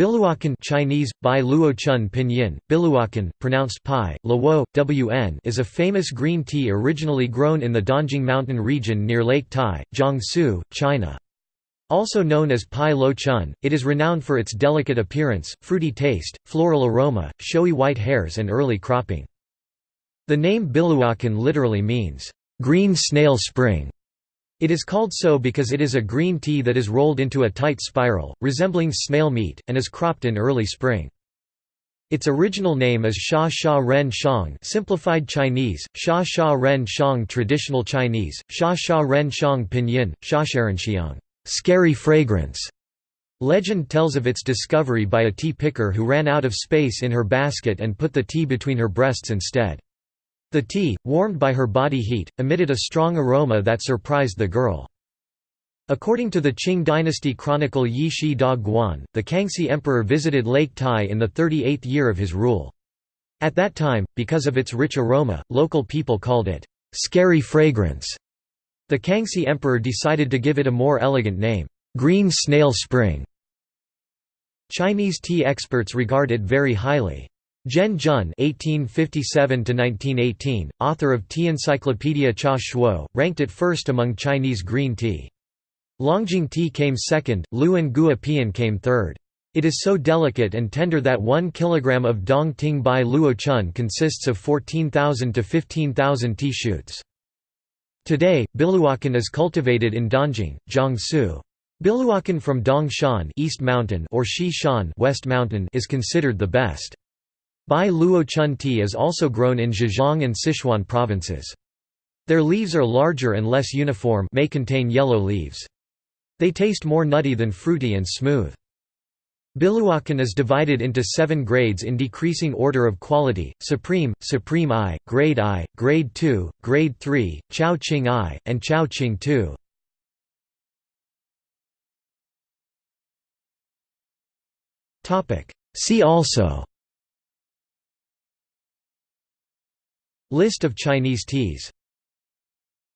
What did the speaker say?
Biluakan Chinese, Bai Luochun Pinyin, Biluakan, pronounced Pai, Luo, Wn is a famous green tea originally grown in the Dongting Mountain region near Lake Tai, Jiangsu, China. Also known as Pai Lo Chun, it is renowned for its delicate appearance, fruity taste, floral aroma, showy white hairs and early cropping. The name Biluakan literally means, "...green snail spring", it is called so because it is a green tea that is rolled into a tight spiral, resembling snail meat, and is cropped in early spring. Its original name is Sha Sha Ren Shang simplified Chinese, Sha Sha Ren Shang traditional Chinese, Sha Sha Ren Shang pinyin, Sha Shasharenxiang scary fragrance. Legend tells of its discovery by a tea picker who ran out of space in her basket and put the tea between her breasts instead. The tea, warmed by her body heat, emitted a strong aroma that surprised the girl. According to the Qing dynasty chronicle Yi Shi Da Guan, the Kangxi emperor visited Lake Tai in the 38th year of his rule. At that time, because of its rich aroma, local people called it, "'scary fragrance'". The Kangxi emperor decided to give it a more elegant name, "'Green Snail Spring'". Chinese tea experts regard it very highly. Zhen Jun (1857–1918), author of Tea Encyclopedia Cha Shuo, ranked it first among Chinese green tea. Longjing tea came second, Luan Gua Pian came third. It is so delicate and tender that 1 kg of Dong Ting Bai Luo Chun consists of 14,000 to 15,000 tea shoots. Today, Biluakan is cultivated in Dongting, Jiangsu. Biluakan from Dongshan East Mountain or Shan West Mountain is considered the best. Bai Luo Chun tea is also grown in Zhejiang and Sichuan provinces. Their leaves are larger and less uniform may contain yellow leaves. They taste more nutty than fruity and smooth. Biluakan is divided into seven grades in decreasing order of quality, Supreme, Supreme I, Grade I, Grade II, Grade III, Chao Qing I, and Chao Qing II. See also List of Chinese teas